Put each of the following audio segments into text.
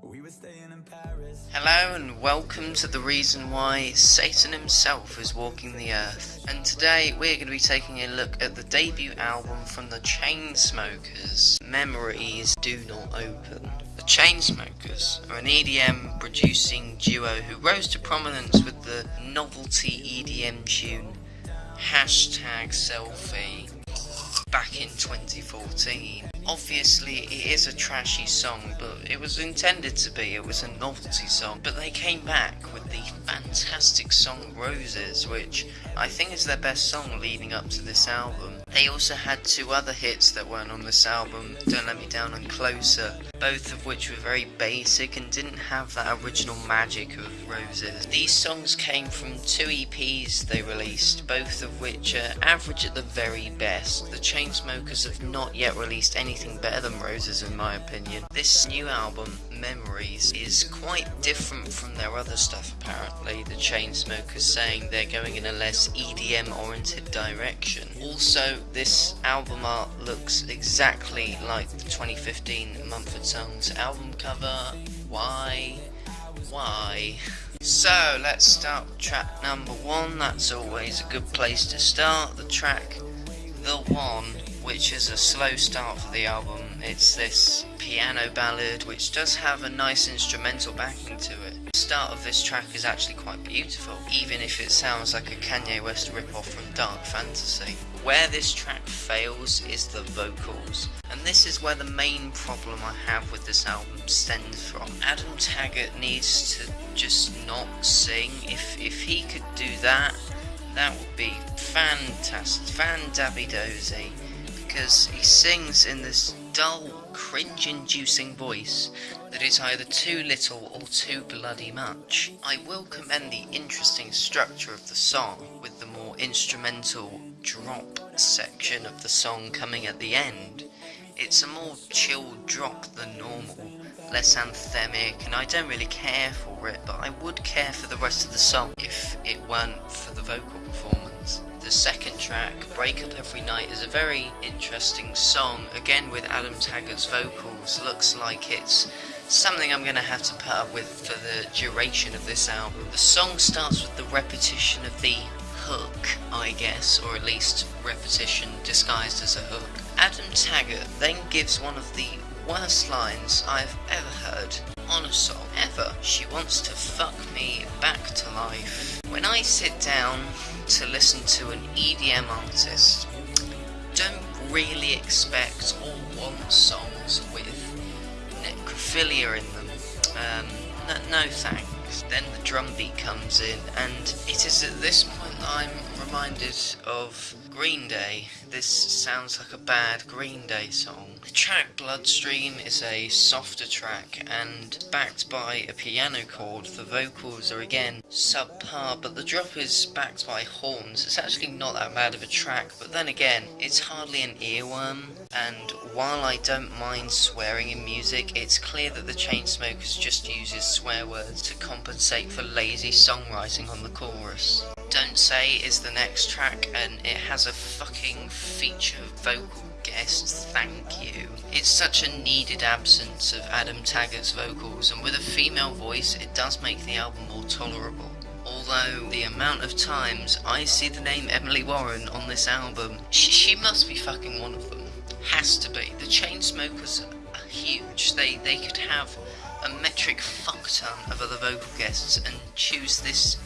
Hello and welcome to the reason why Satan himself is walking the earth. And today we're going to be taking a look at the debut album from the Chainsmokers, Memories Do Not Open. The Chainsmokers are an EDM producing duo who rose to prominence with the novelty EDM tune hashtag selfie back in 2014. Obviously, it is a trashy song, but it was intended to be. It was a novelty song. But they came back with the fantastic song Roses, which I think is their best song leading up to this album. They also had two other hits that weren't on this album, Don't Let Me Down and Closer, both of which were very basic and didn't have that original magic of Roses. These songs came from two EPs they released, both of which are average at the very best. The Chainsmokers have not yet released anything better than Roses in my opinion. This new album, Memories, is quite different from their other stuff apparently. The Chainsmokers saying they're going in a less EDM oriented direction. Also, this album art looks exactly like the 2015 Mumford Sons album cover. Why? Why? So, let's start with track number one. That's always a good place to start. The track The One, which is a slow start for the album. It's this piano ballad, which does have a nice instrumental backing to it. The start of this track is actually quite beautiful, even if it sounds like a Kanye West ripoff from Dark Fantasy. Where this track fails is the vocals, and this is where the main problem I have with this album stems from. Adam Taggart needs to just not sing. If if he could do that, that would be fantastic, fan dabby dozy, because he sings in this dull, cringe-inducing voice that is either too little or too bloody much. I will commend the interesting structure of the song, with the more instrumental drop section of the song coming at the end. It's a more chilled drop than normal, less anthemic, and I don't really care for it, but I would care for the rest of the song if it weren't for the vocal performance. The second track, Break Up Every Night, is a very interesting song, again with Adam Taggart's vocals. Looks like it's something I'm going to have to put up with for the duration of this album. The song starts with the repetition of the hook, I guess, or at least repetition disguised as a hook. Adam Taggart then gives one of the worst lines I've ever heard on a song ever. She wants to fuck me back to life. When I sit down to listen to an EDM artist, don't really expect or want songs with necrophilia in them. Um, no, no thanks. Then the drum beat comes in, and it is at this point I'm reminded of Green Day. This sounds like a bad Green Day song. The track Bloodstream is a softer track and backed by a piano chord. The vocals are again subpar, but the drop is backed by horns. It's actually not that bad of a track, but then again, it's hardly an earworm. And while I don't mind swearing in music, it's clear that the Chainsmokers just uses swear words to compensate for lazy songwriting on the chorus. Don't Say is the next track, and it has a fucking feature vocal guest, thank you. It's such a needed absence of Adam Taggart's vocals, and with a female voice, it does make the album more tolerable. Although, the amount of times I see the name Emily Warren on this album, she, she must be fucking one of them. Has to be. The Chainsmokers are huge. They, they could have a metric fuck ton of other vocal guests and choose this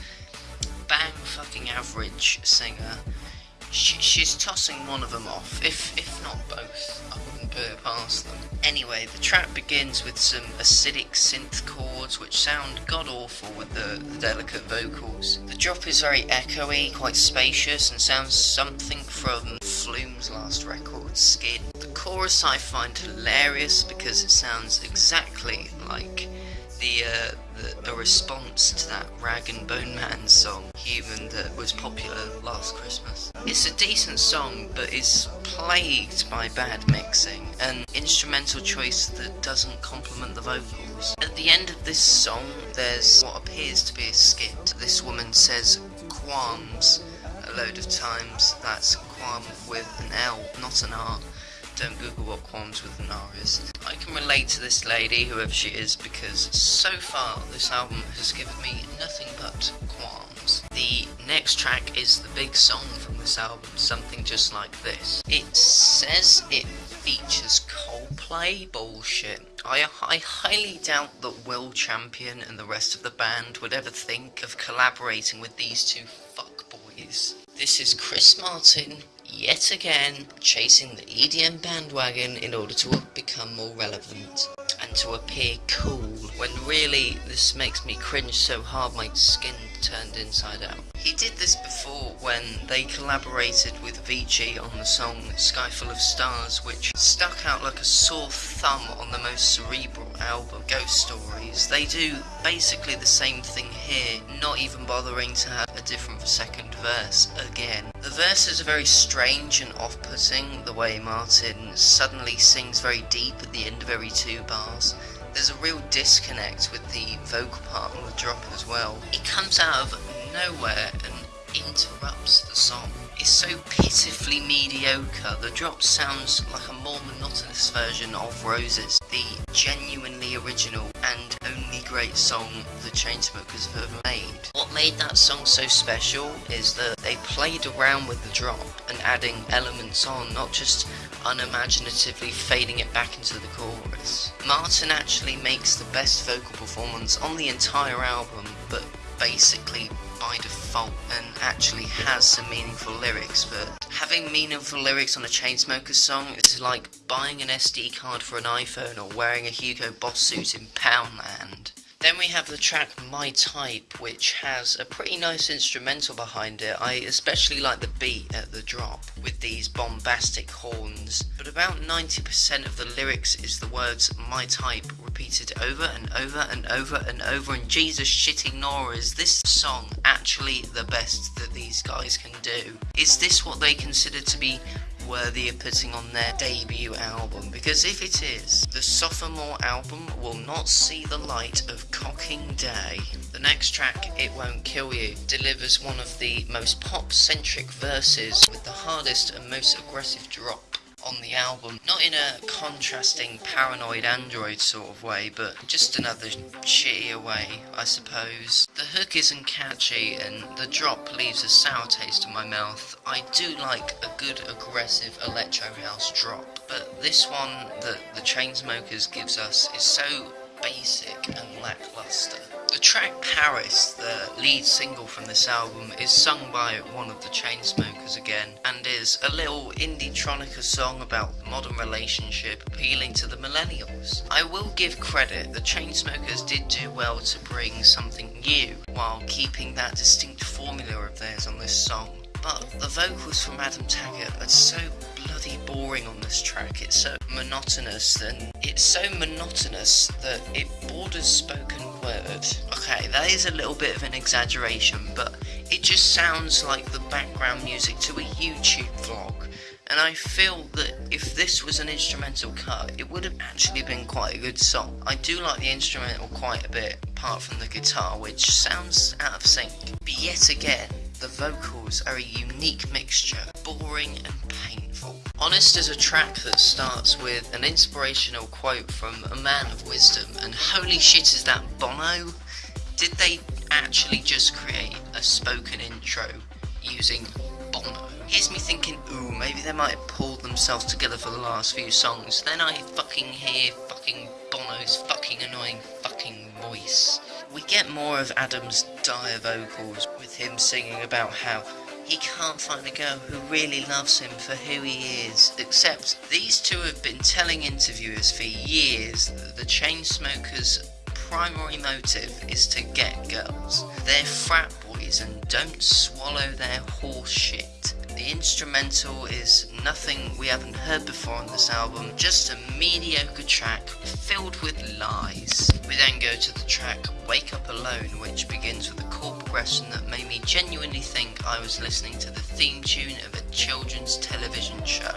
fucking average singer. She, she's tossing one of them off, if if not both. I wouldn't put it past them. Anyway, the track begins with some acidic synth chords which sound god awful with the, the delicate vocals. The drop is very echoey, quite spacious, and sounds something from Flume's last record, Skin. The chorus I find hilarious because it sounds exactly like the, uh, the, response to that Rag and Bone Man song, Human, that was popular last Christmas. It's a decent song, but it's plagued by bad mixing and instrumental choice that doesn't complement the vocals. At the end of this song, there's what appears to be a skit. This woman says qualms a load of times. That's qualm with an L, not an R. Don't Google what qualms with an R is. I can relate to this lady, whoever she is, because so far this album has given me nothing but qualms. The next track is the big song from this album, something just like this. It says it features Coldplay bullshit. I, I highly doubt that Will Champion and the rest of the band would ever think of collaborating with these two fuckboys. This is Chris Martin yet again chasing the EDM bandwagon in order to become more relevant and to appear cool when really this makes me cringe so hard my skin turned inside out. He did this before when they collaborated with Avicii on the song Sky Full of Stars which stuck out like a sore thumb on the most cerebral album, Ghost Stories. They do basically the same thing here, not even bothering to have a different second verse again. The verses are very strange and off-putting, the way Martin suddenly sings very deep at the end of every two bars. There's a real disconnect with the vocal part on the drop as well. It comes out of nowhere and interrupts the song. It's so pitifully mediocre, the drop sounds like a more monotonous version of Roses, the genuinely original and great song the Chainsmokers have ever made. What made that song so special is that they played around with the drop and adding elements on, not just unimaginatively fading it back into the chorus. Martin actually makes the best vocal performance on the entire album, but basically by default and actually has some meaningful lyrics, but having meaningful lyrics on a Chainsmokers song is like buying an SD card for an iPhone or wearing a Hugo Boss suit in Poundland. Then we have the track My Type, which has a pretty nice instrumental behind it. I especially like the beat at the drop, with these bombastic horns. But about 90% of the lyrics is the words My Type repeated over and over and over and over. And Jesus shitting Nora, is this song actually the best that these guys can do? Is this what they consider to be worthy of putting on their debut album because if it is, the sophomore album will not see the light of cocking day. The next track, It Won't Kill You, delivers one of the most pop-centric verses with the hardest and most aggressive drop on the album. Not in a contrasting paranoid android sort of way, but just another shittier way, I suppose. The hook isn't catchy and the drop leaves a sour taste in my mouth. I do like a good aggressive electro house drop, but this one that the Chainsmokers gives us is so basic and lackluster. The track Paris, the lead single from this album, is sung by one of the Chainsmokers again, and is a little indie-tronica song about modern relationship appealing to the millennials. I will give credit, the Chainsmokers did do well to bring something new, while keeping that distinct formula of theirs on this song. But the vocals from Adam Taggart are so bloody boring on this track, it's so monotonous, and it's so monotonous that it borders spoken word. Okay, that is a little bit of an exaggeration, but it just sounds like the background music to a YouTube vlog. And I feel that if this was an instrumental cut, it would have actually been quite a good song. I do like the instrumental quite a bit, apart from the guitar, which sounds out of sync. But yet again, the vocals are a unique mixture, boring and painful. Honest is a track that starts with an inspirational quote from a man of wisdom, and holy shit is that Bono? Did they actually just create a spoken intro using Bono? Here's me thinking, ooh, maybe they might have pulled themselves together for the last few songs. Then I fucking hear fucking Bono's fucking annoying fucking voice. We get more of Adam's dire vocals with him singing about how he can't find a girl who really loves him for who he is. Except these two have been telling interviewers for years that the Chainsmokers' primary motive is to get girls. They're frat boys and don't swallow their horse shit. The instrumental is nothing we haven't heard before on this album, just a mediocre track filled with lies. We then go to the track Wake Up Alone, which begins with a chord progression that made me genuinely think I was listening to the theme tune of a children's television show.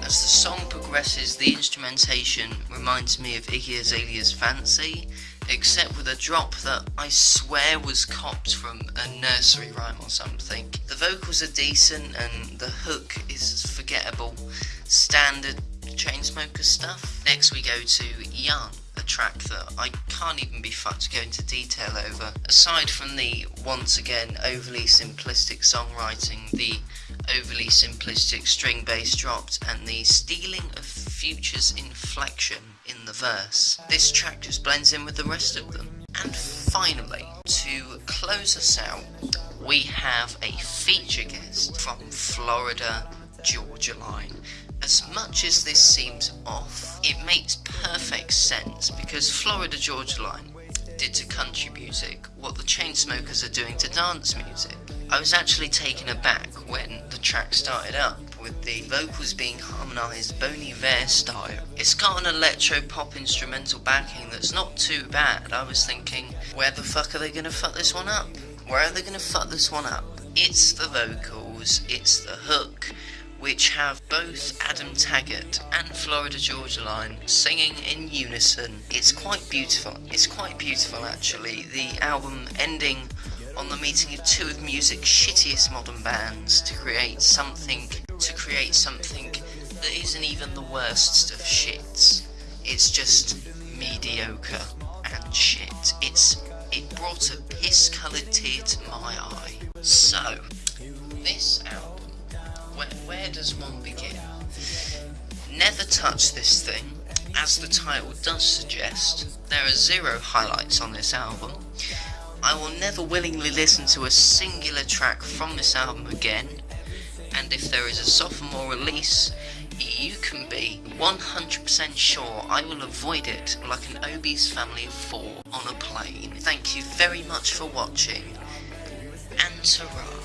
As the song progresses, the instrumentation reminds me of Iggy Azalea's Fancy, except with a drop that I swear was copped from a nursery rhyme or something. The vocals are decent and the hook is forgettable, standard Chainsmokers stuff. Next we go to Young, a track that I can't even be fucked to go into detail over. Aside from the, once again, overly simplistic songwriting, the overly simplistic string bass dropped, and the stealing of Future's inflection in the verse, this track just blends in with the rest of them. And finally, to close us out, we have a feature guest from Florida Georgia Line. As much as this seems off, it makes perfect sense because Florida Georgia Line did to country music what the Chainsmokers are doing to dance music. I was actually taken aback when the track started up with the vocals being harmonised Bon Iver style. It's got an electro pop instrumental backing that's not too bad. I was thinking, where the fuck are they gonna fuck this one up? Where are they gonna fuck this one up? It's the vocals, it's the hook, which have both Adam Taggart and Florida Georgia Line singing in unison. It's quite beautiful. It's quite beautiful actually. The album ending on the meeting of two of music's shittiest modern bands to create something to create something that isn't even the worst of shits. It's just mediocre and shit. It's it brought a piss coloured tear to my eye. So this album where, where does one begin? Never touch this thing. As the title does suggest, there are zero highlights on this album. I will never willingly listen to a singular track from this album again, and if there is a sophomore release, you can be 100% sure I will avoid it like an obese family of four on a plane. Thank you very much for watching, and ta